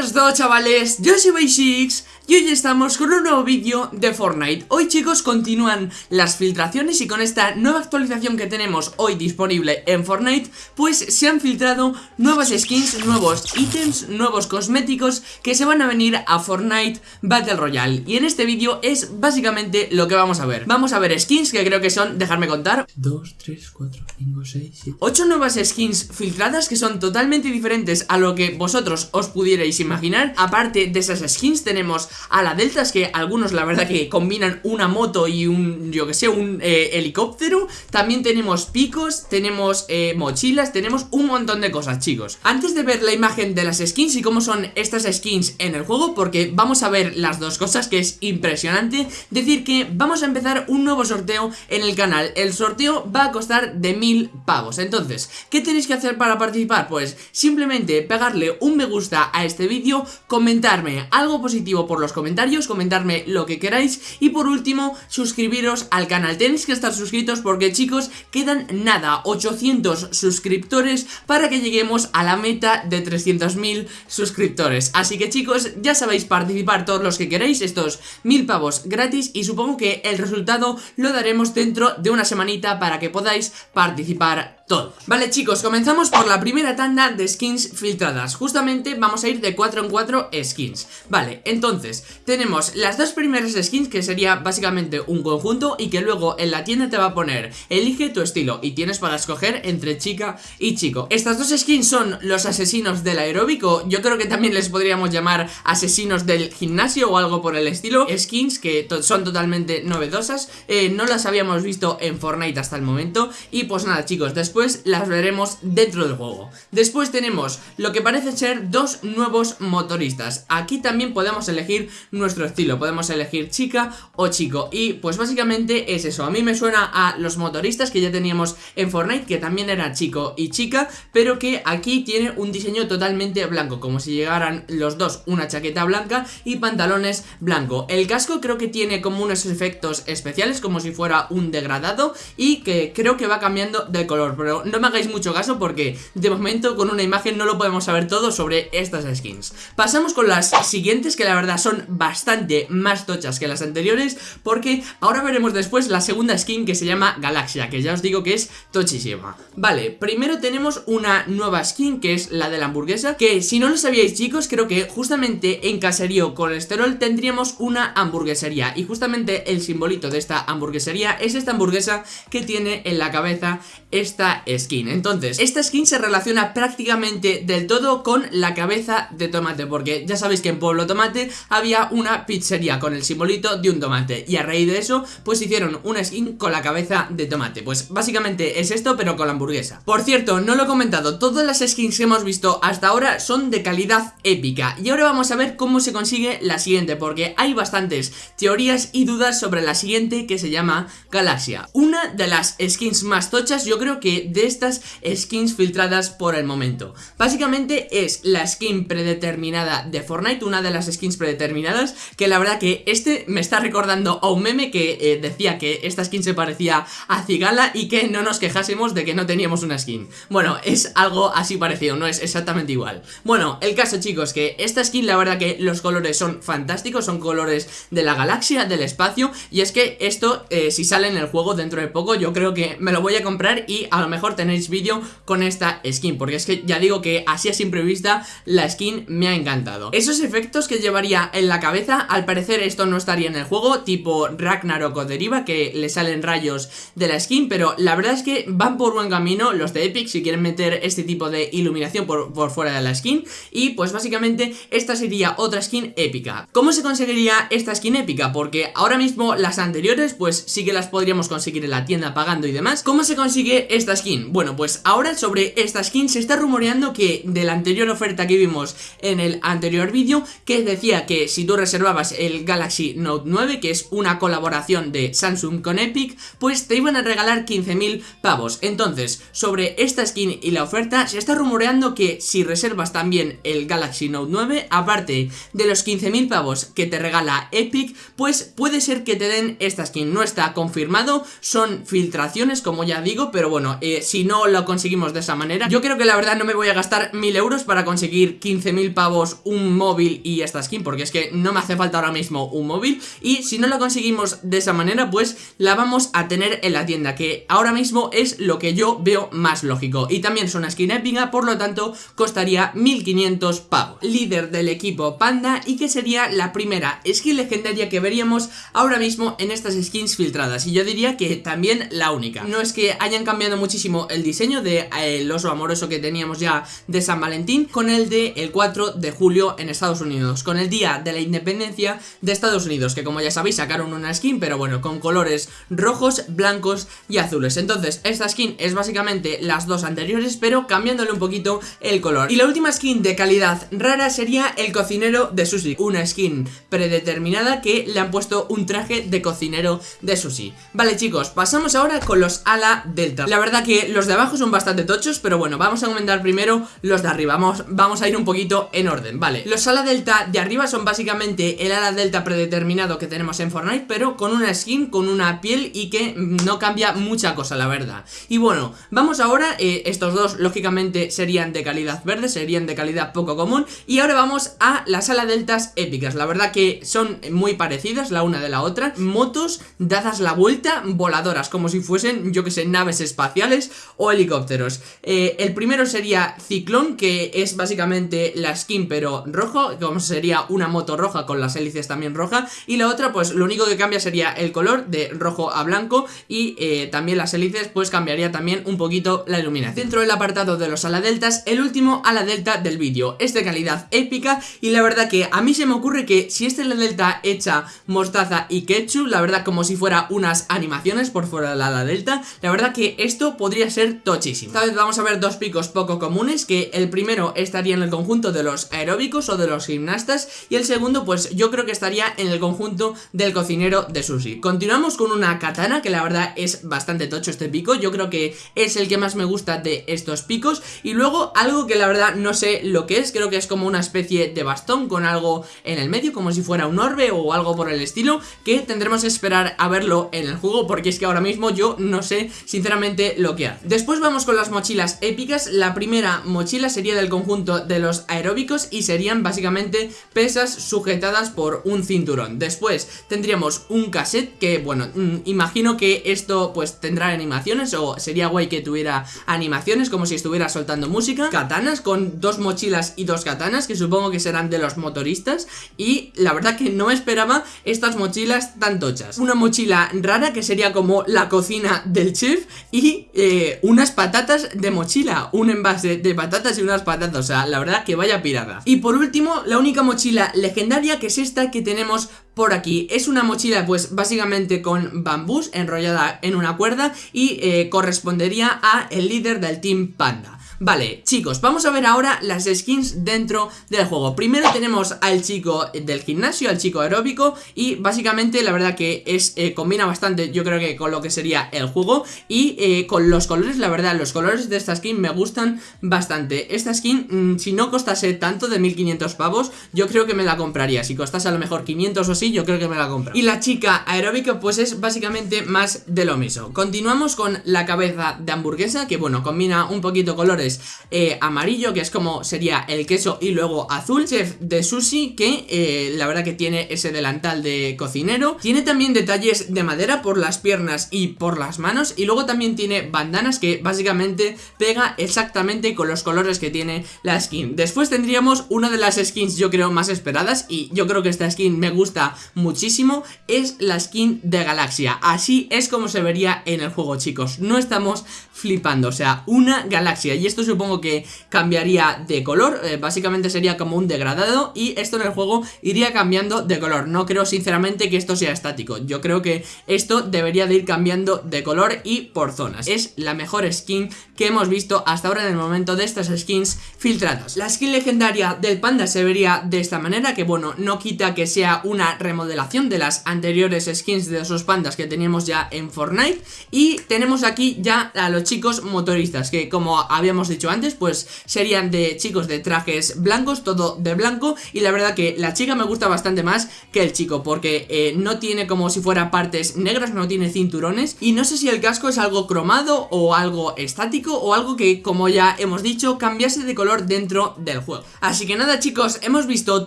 buenas todos chavales, yo soy Basics y hoy estamos con un nuevo vídeo de Fortnite. Hoy chicos continúan las filtraciones y con esta nueva actualización que tenemos hoy disponible en Fortnite Pues se han filtrado nuevas skins, nuevos ítems, nuevos cosméticos que se van a venir a Fortnite Battle Royale. Y en este vídeo es básicamente lo que vamos a ver. Vamos a ver skins que creo que son, dejarme contar 2, 3, 4, 5, 6, 7 8 nuevas skins filtradas que son totalmente diferentes a lo que vosotros os pudierais imaginar. Aparte de esas skins tenemos a la Deltas que algunos la verdad que combinan una moto y un, yo que sé, un eh, helicóptero. También tenemos picos, tenemos eh, mochilas, tenemos un montón de cosas chicos. Antes de ver la imagen de las skins y cómo son estas skins en el juego Porque vamos a ver las dos cosas que es impresionante Decir que vamos a empezar un nuevo sorteo en el canal. El sorteo va a costar de mil pavos. Entonces, ¿qué tenéis que hacer para participar? Pues simplemente pegarle un me gusta a este vídeo Comentarme algo positivo por los comentarios, comentarme lo que queráis. Y por último suscribiros al canal, tenéis que estar suscritos porque chicos quedan nada, 800 suscriptores para que lleguemos a la meta de 300.000 suscriptores, así que chicos ya sabéis participar todos los que queráis, estos mil pavos gratis y supongo que el resultado lo daremos dentro de una semanita para que podáis participar Vale chicos, comenzamos por la primera tanda de skins filtradas. Justamente vamos a ir de 4 en 4 skins. Vale, entonces, tenemos las dos primeras skins que sería básicamente un conjunto Y que luego en la tienda te va a poner Elige tu estilo y tienes para escoger entre chica y chico. Estas dos skins son los asesinos del aeróbico. Yo creo que también les podríamos llamar asesinos del gimnasio o algo por el estilo. Skins que son totalmente novedosas. Eh, No las habíamos visto en Fortnite hasta el momento. Y pues nada chicos, después las veremos dentro del juego. Después tenemos lo que parece ser dos nuevos motoristas. Aquí también podemos elegir nuestro estilo. Podemos elegir chica o chico. Y pues básicamente es eso. A mí me suena a los motoristas que ya teníamos en Fortnite Que también era chico y chica Pero que aquí tiene un diseño totalmente blanco Como si llegaran los dos una chaqueta blanca y pantalones blanco. El casco creo que tiene como unos efectos especiales Como si fuera un degradado Y que creo que va cambiando de color no me hagáis mucho caso porque de momento con una imagen no lo podemos saber todo sobre estas skins. Pasamos con las siguientes que la verdad son bastante más tochas que las anteriores porque ahora veremos después la segunda skin que se llama Galaxia, que ya os digo que es tochísima. Vale, primero tenemos una nueva skin que es la de la hamburguesa, que si no lo sabíais chicos, creo que justamente en Caserío Colesterol tendríamos una hamburguesería y justamente el simbolito de esta hamburguesería es esta hamburguesa que tiene en la cabeza esta skin. Entonces, esta skin se relaciona prácticamente del todo con la cabeza de tomate Porque ya sabéis que en Pueblo Tomate había una pizzería con el simbolito de un tomate Y a raíz de eso, pues hicieron una skin con la cabeza de tomate. Pues básicamente es esto, pero con la hamburguesa. Por cierto, no lo he comentado, todas las skins que hemos visto hasta ahora son de calidad épica. Y ahora vamos a ver cómo se consigue la siguiente Porque hay bastantes teorías y dudas sobre la siguiente que se llama Galaxia. Una de las skins más tochas, yo creo que de estas skins filtradas por el momento. Básicamente es la skin predeterminada de Fortnite, una de las skins predeterminadas Que la verdad que este me está recordando a un meme que eh, decía que esta skin se parecía a Cigala Y que no nos quejásemos de que no teníamos una skin. Bueno, es algo así parecido, no es exactamente igual. Bueno, el caso chicos, que esta skin la verdad que los colores son fantásticos Son colores de la galaxia, del espacio Y es que esto, eh, si sale en el juego dentro de poco Yo creo que me lo voy a comprar y a lo mejor tenéis vídeo con esta skin Porque es que ya digo que así a simple vista la skin me ha encantado Esos efectos que llevaría en la cabeza, al parecer esto no estaría en el juego Tipo Ragnarok o Deriva que le salen rayos de la skin Pero la verdad es que van por buen camino los de Epic si quieren meter este tipo de iluminación por, por fuera de la skin Y pues básicamente esta sería otra skin épica ¿Cómo se conseguiría esta skin épica? Porque ahora mismo las anteriores pues sí que las podríamos conseguir en la tienda pagando y demás ¿Cómo se consigue esta skin? Bueno, pues ahora sobre esta skin se está rumoreando que de la anterior oferta que vimos en el anterior vídeo Que decía que si tú reservabas el Galaxy Note 9 Que es una colaboración de Samsung con Epic Pues te iban a regalar 15.000 pavos. Entonces, sobre esta skin y la oferta Se está rumoreando que si reservas también el Galaxy Note 9 Aparte de los 15.000 pavos que te regala Epic Pues puede ser que te den esta skin. No está confirmado, son filtraciones como ya digo Pero bueno, eh, si no lo conseguimos de esa manera. Yo creo que la verdad no me voy a gastar mil euros para conseguir 15.000 pavos un móvil y esta skin Porque es que no me hace falta ahora mismo un móvil. Y si no la conseguimos de esa manera pues la vamos a tener en la tienda Que ahora mismo es lo que yo veo más lógico. Y también es una skin épica por lo tanto costaría 1500 pavos. Líder del equipo Panda y que sería la primera skin legendaria que veríamos ahora mismo en estas skins filtradas. Y yo diría que también la única. No es que hayan cambiado muchísimo el diseño de eh, el oso amoroso que teníamos ya de San Valentín Con el de el 4 de julio en Estados Unidos Con el día de la independencia de Estados Unidos Que como ya sabéis sacaron una skin pero bueno con colores rojos, blancos y azules. Entonces esta skin es básicamente las dos anteriores pero cambiándole un poquito el color. Y la última skin de calidad rara sería el cocinero de sushi Una skin predeterminada que le han puesto un traje de cocinero de sushi. Vale chicos, pasamos ahora con los ala delta La verdad que los de abajo son bastante tochos Pero bueno, vamos a comentar primero los de arriba. Vamos, vamos a ir un poquito en orden, vale. Los ala delta de arriba son básicamente el ala delta predeterminado que tenemos en Fortnite Pero con una skin, con una piel y que no cambia mucha cosa, la verdad. Y bueno, vamos ahora, eh, estos dos lógicamente serían de calidad verde Serían de calidad poco común. Y ahora vamos a las ala deltas épicas. La verdad que son muy parecidas la una de la otra. Motos dadas la vuelta, voladoras Como si fuesen, yo que sé, naves espaciales o helicópteros. Eh, El primero sería Ciclón, que es básicamente la skin pero rojo Como sería una moto roja con las hélices también roja. Y la otra pues lo único que cambia sería el color de rojo a blanco Y eh, también las hélices pues cambiaría también un poquito la iluminación. Dentro del apartado de los ala deltas, el último ala delta del vídeo. Es de calidad épica y la verdad que a mí se me ocurre que si este ala delta echa mostaza y ketchup La verdad como si fuera unas animaciones por fuera del ala delta La verdad que esto podría ser tochísimo. Esta vez vamos a ver dos picos poco comunes Que el primero estaría en el conjunto de los aeróbicos o de los gimnastas Y el segundo pues yo creo que estaría en el conjunto del cocinero de sushi. Continuamos con una katana que la verdad es bastante tocho este pico. Yo creo que es el que más me gusta de estos picos. Y luego algo que la verdad no sé lo que es Creo que es como una especie de bastón con algo en el medio Como si fuera un orbe o algo por el estilo Que tendremos que esperar a verlo en el juego Porque es que ahora mismo yo no sé sinceramente lo que Después vamos con las mochilas épicas. La primera mochila sería del conjunto de los aeróbicos Y serían básicamente pesas sujetadas por un cinturón. Después tendríamos un cassette que bueno, mm, imagino que esto pues tendrá animaciones O sería guay que tuviera animaciones como si estuviera soltando música. Katanas con dos mochilas y dos katanas que supongo que serán de los motoristas. Y la verdad que no esperaba estas mochilas tan tochas. Una mochila rara que sería como la cocina del chef Y eh, unas patatas de mochila Un envase de patatas y unas patatas O sea, la verdad que vaya pirada. Y por último, la única mochila legendaria que es esta que tenemos por aquí. Es una mochila pues básicamente con bambús enrollada en una cuerda Y eh, correspondería a el líder del Team Panda Vale, chicos, vamos a ver ahora las skins dentro del juego. Primero tenemos al chico del gimnasio, al chico aeróbico Y básicamente la verdad que es eh, combina bastante yo creo que con lo que sería el juego Y eh, con los colores, la verdad, los colores de esta skin me gustan bastante. Esta skin, mmm, si no costase tanto de 1500 pavos, yo creo que me la compraría. Si costase a lo mejor 500 o sí, yo creo que me la compro. Y la chica aeróbica pues es básicamente más de lo mismo. Continuamos con la cabeza de hamburguesa Que bueno, combina un poquito colores eh, amarillo, que es como sería el queso y luego azul. Chef de sushi, que eh, la verdad que tiene ese delantal de cocinero. Tiene también detalles de madera por las piernas y por las manos. Y luego también tiene bandanas que básicamente pega exactamente con los colores que tiene la skin. Después tendríamos una de las skins yo creo más esperadas y yo creo que esta skin me gusta muchísimo. Es la skin de Galaxia. Así es como se vería en el juego chicos. No estamos flipando, o sea, una galaxia. Y esto supongo que cambiaría de color eh, Básicamente sería como un degradado Y esto en el juego iría cambiando de color. No creo sinceramente que esto sea estático. Yo creo que esto debería de ir cambiando de color y por zonas. Es la mejor skin que hemos visto hasta ahora en el momento de estas skins filtradas. La skin legendaria del panda se vería de esta manera Que bueno, no quita que sea una remodelación de las anteriores skins de esos pandas que teníamos ya en Fortnite. Y tenemos aquí ya a los chicos motoristas Que como habíamos dicho antes, pues serían de chicos de trajes blancos, todo de blanco Y la verdad que la chica me gusta bastante más que el chico Porque eh, no tiene como si fuera partes negras, no tiene cinturones Y no sé si el casco es algo cromado o algo estático O algo que, como ya hemos dicho, cambiase de color dentro del juego. Así que nada chicos, hemos visto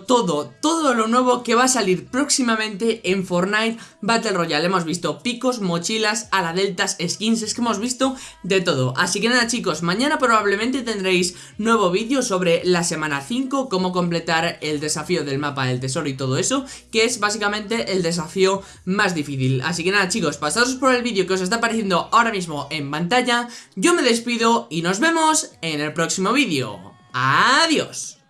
todo, todo lo nuevo que va a salir próximamente en Fortnite Battle Royale. Hemos visto picos, mochilas, ala deltas, skins, es que hemos visto de todo. Así que nada chicos, mañana probablemente tendréis nuevo vídeo sobre la semana 5 Cómo completar el desafío del mapa del tesoro y todo eso Que es básicamente el desafío más difícil. Así que nada chicos, pasaros por el vídeo que os está apareciendo ahora mismo en pantalla. Yo me despido y nos vemos en el próximo vídeo. Adiós